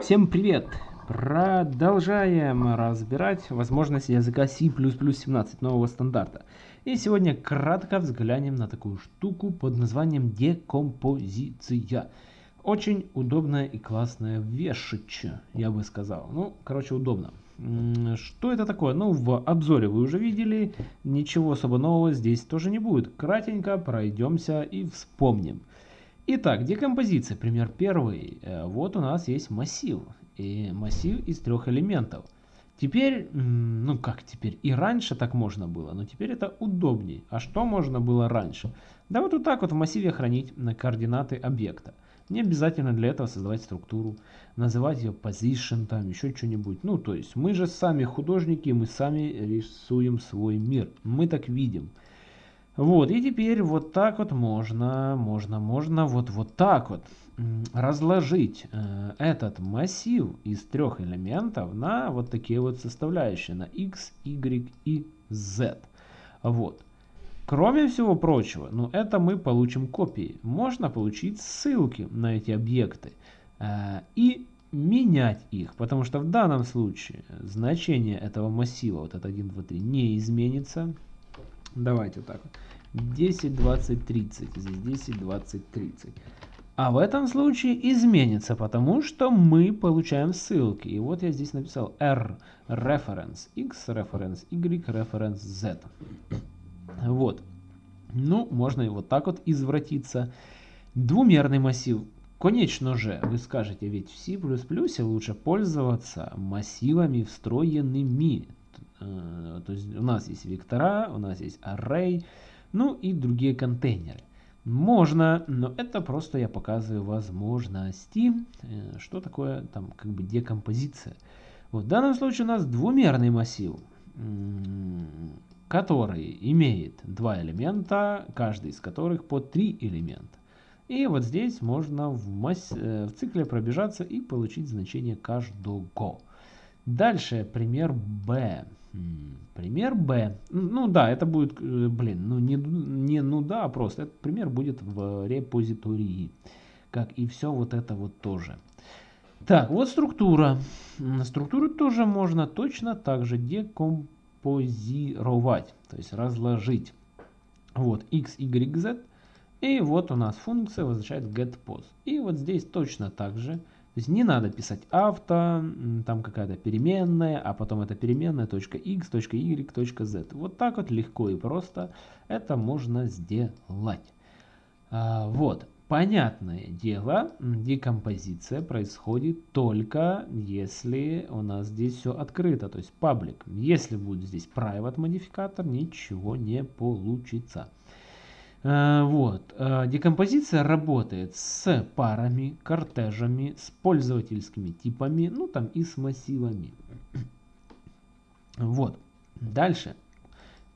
Всем привет! Продолжаем разбирать возможности языка C++ 17 нового стандарта. И сегодня кратко взглянем на такую штуку под названием декомпозиция. Очень удобная и классная вещичь, я бы сказал. Ну, короче, удобно. Что это такое? Ну, в обзоре вы уже видели, ничего особо нового здесь тоже не будет. Кратенько пройдемся и вспомним. Итак, декомпозиция, пример первый. Э, вот у нас есть массив. И массив из трех элементов. Теперь, ну как теперь, и раньше так можно было, но теперь это удобнее. А что можно было раньше? Да вот, вот так вот в массиве хранить на координаты объекта. Не обязательно для этого создавать структуру, называть ее position, там еще что-нибудь. Ну, то есть мы же сами художники, мы сами рисуем свой мир. Мы так видим. Вот, и теперь вот так вот можно, можно, можно вот, вот так вот разложить э, этот массив из трех элементов на вот такие вот составляющие, на x, y и z. Вот. Кроме всего прочего, ну это мы получим копии. Можно получить ссылки на эти объекты э, и менять их, потому что в данном случае значение этого массива, вот это 1, 2, 3, не изменится. Давайте так вот. 10, 20, 30. Здесь 10, 20, 30. А в этом случае изменится, потому что мы получаем ссылки. И вот я здесь написал R reference, X reference, Y reference, Z. Вот. Ну, можно и вот так вот извратиться. Двумерный массив. Конечно же, вы скажете, ведь в C++ лучше пользоваться массивами встроенными. Э, то есть у нас есть вектора, у нас есть array, ну и другие контейнеры. Можно, но это просто я показываю возможности. Э, что такое там как бы декомпозиция? Вот в данном случае у нас двумерный массив, который имеет два элемента, каждый из которых по три элемента. И вот здесь можно в, масс... Э, в цикле пробежаться и получить значение каждого. Дальше пример B. Пример Б. Ну да, это будет, э, блин, ну не, не ну да, а просто этот пример будет в репозитории. Как и все вот это вот тоже. Так, вот структура. Структуру тоже можно точно так же декомпозировать, то есть разложить. Вот x, y, z. И вот у нас функция возвращает getPos. И вот здесь точно так же то есть не надо писать авто, там какая-то переменная, а потом эта переменная .x, .y, .z. Вот так вот легко и просто это можно сделать. А, вот. Понятное дело, декомпозиция происходит только если у нас здесь все открыто, то есть паблик. Если будет здесь private модификатор, ничего не получится. Э, вот. Э, декомпозиция работает с парами, кортежами, с пользовательскими типами, ну там и с массивами. Вот. Дальше.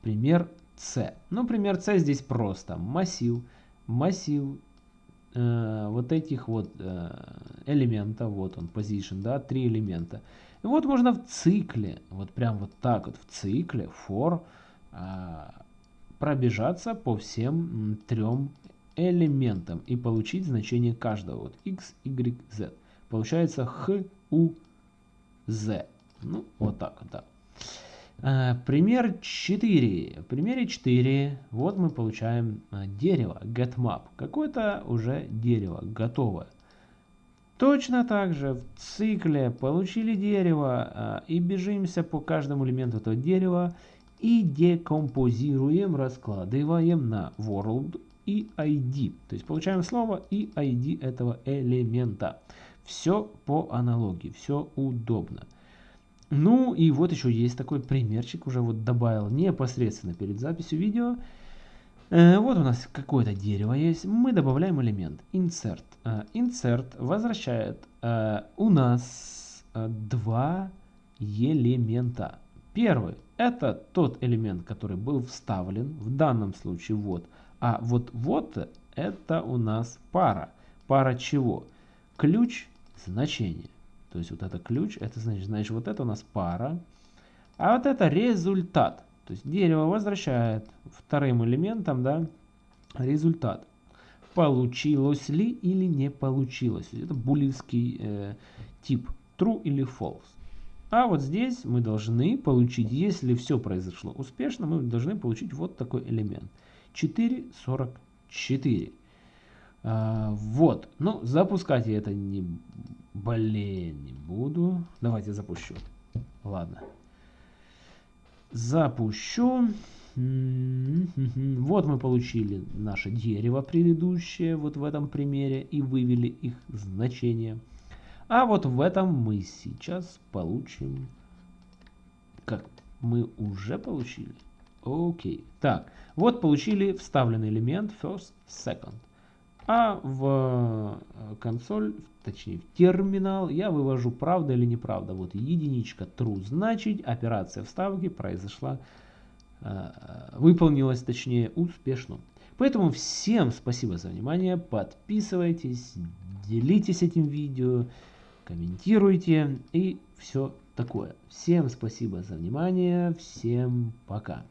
Пример C. Ну, пример C здесь просто. Массив. Массив э, вот этих вот э, элементов. Вот он, position, да, три элемента. И вот можно в цикле, вот прям вот так вот в цикле for э, пробежаться по всем трем элементам и получить значение каждого. Вот x, y, z. Получается х, у, z. Ну, вот так да. А, пример 4. В примере 4 вот мы получаем а, дерево, getMap. Какое-то уже дерево, готовое. Точно так же в цикле получили дерево а, и бежимся по каждому элементу этого дерева и декомпозируем, раскладываем на world и ID. То есть получаем слово и ID этого элемента. Все по аналогии, все удобно. Ну и вот еще есть такой примерчик, уже вот добавил непосредственно перед записью видео. Э, вот у нас какое-то дерево есть, мы добавляем элемент insert. Э, insert возвращает э, у нас два элемента. Первый это тот элемент, который был вставлен, в данном случае вот. А вот вот это у нас пара. Пара чего? Ключ значение. То есть вот это ключ, это значит, значит вот это у нас пара. А вот это результат. То есть дерево возвращает вторым элементом да, результат. получилось ли или не получилось. Это булевский э, тип true или false. А вот здесь мы должны получить, если все произошло успешно, мы должны получить вот такой элемент. 4,44. А, вот. Ну, запускать я это не... Блин, не буду. Давайте запущу. Ладно. Запущу. Вот мы получили наше дерево предыдущее, вот в этом примере, и вывели их значение. А вот в этом мы сейчас получим... Как? Мы уже получили? Окей. Так, вот получили вставленный элемент first, second. А в э, консоль, точнее в терминал, я вывожу правда или неправда. Вот единичка true, значит операция вставки произошла, э, выполнилась точнее успешно. Поэтому всем спасибо за внимание, подписывайтесь, делитесь этим видео, комментируйте и все такое. Всем спасибо за внимание, всем пока.